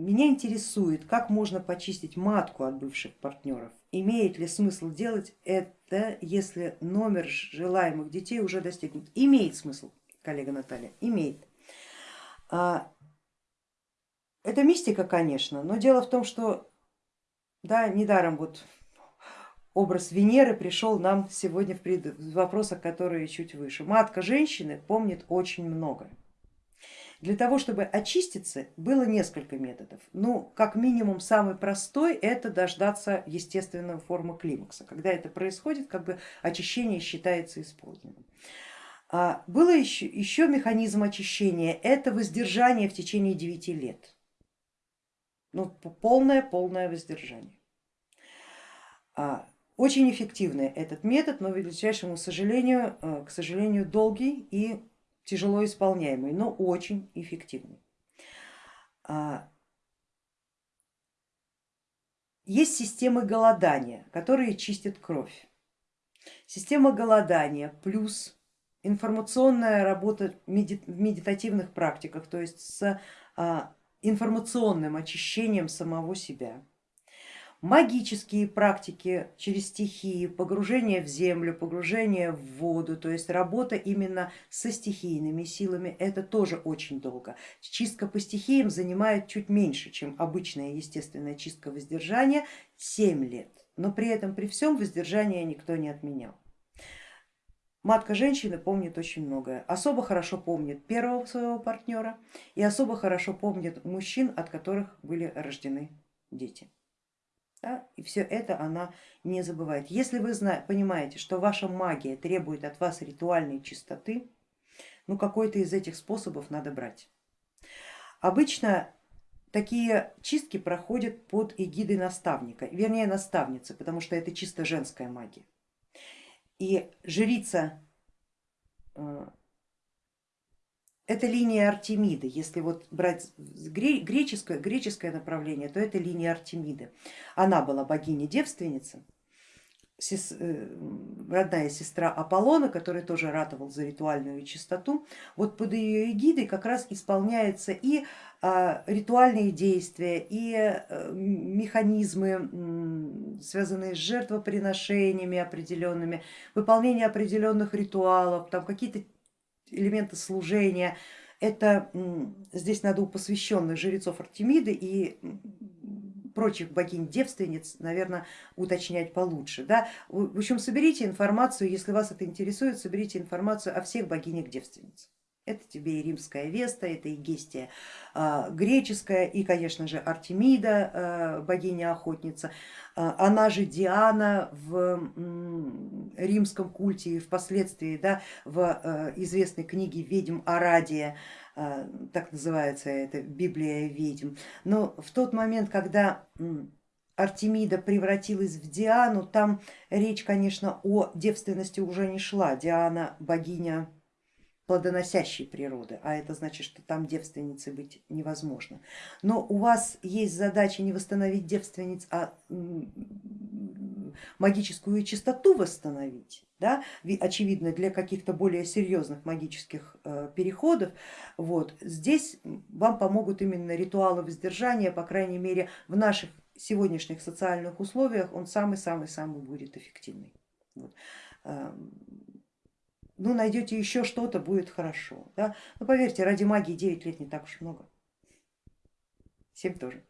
меня интересует, как можно почистить матку от бывших партнеров. Имеет ли смысл делать это, если номер желаемых детей уже достигнут? Имеет смысл, коллега Наталья, имеет. А, это мистика, конечно, но дело в том, что да, недаром вот образ Венеры пришел нам сегодня в вопросах, которые чуть выше. Матка женщины помнит очень многое. Для того, чтобы очиститься, было несколько методов. Ну, как минимум, самый простой это дождаться естественной формы климакса. Когда это происходит, как бы очищение считается исполненным. А было еще, еще механизм очищения, это воздержание в течение 9 лет. Ну, полное-полное воздержание. А, очень эффективный этот метод, но, к величайшему сожалению, э, к сожалению, долгий и тяжело исполняемый, но очень эффективный. А, есть системы голодания, которые чистят кровь. Система голодания плюс информационная работа в медитативных практиках, то есть с а, информационным очищением самого себя магические практики через стихии, погружение в землю, погружение в воду, то есть работа именно со стихийными силами, это тоже очень долго. Чистка по стихиям занимает чуть меньше, чем обычная естественная чистка воздержания, 7 лет, но при этом при всем воздержание никто не отменял. Матка женщины помнит очень многое, особо хорошо помнит первого своего партнера и особо хорошо помнит мужчин, от которых были рождены дети. Да? И все это она не забывает. Если вы понимаете, что ваша магия требует от вас ритуальной чистоты, ну какой-то из этих способов надо брать. Обычно такие чистки проходят под эгидой наставника, вернее наставницы, потому что это чисто женская магия. И жрица это линия Артемиды, если вот брать греческое, греческое направление, то это линия Артемиды. Она была богиня-девственница, э, родная сестра Аполлона, который тоже ратовал за ритуальную чистоту. Вот под ее эгидой как раз исполняются и а, ритуальные действия, и э, механизмы, связанные с жертвоприношениями определенными, выполнение определенных ритуалов, там какие-то элементы служения. Это здесь надо у посвященных жрецов Артемиды и прочих богинь-девственниц, наверное, уточнять получше. Да? В общем, соберите информацию, если вас это интересует, соберите информацию о всех богинях-девственницах. Это тебе и римская Веста, это и Гестия а, греческая, и, конечно же, Артемида, а, богиня-охотница. А, она же Диана в римском культе и впоследствии да, в известной книге ведьм Арадия, так называется это Библия ведьм. Но в тот момент, когда Артемида превратилась в Диану, там речь, конечно, о девственности уже не шла. Диана богиня плодоносящей природы, а это значит, что там девственницы быть невозможно. Но у вас есть задача не восстановить девственниц, а магическую чистоту восстановить, да? очевидно для каких-то более серьезных магических э, переходов. Вот. Здесь вам помогут именно ритуалы воздержания, по крайней мере в наших сегодняшних социальных условиях он самый-самый-самый будет эффективный. Вот эм, ну найдете еще что-то, будет хорошо. Да? Но поверьте, ради магии 9 лет не так уж много. 7 тоже.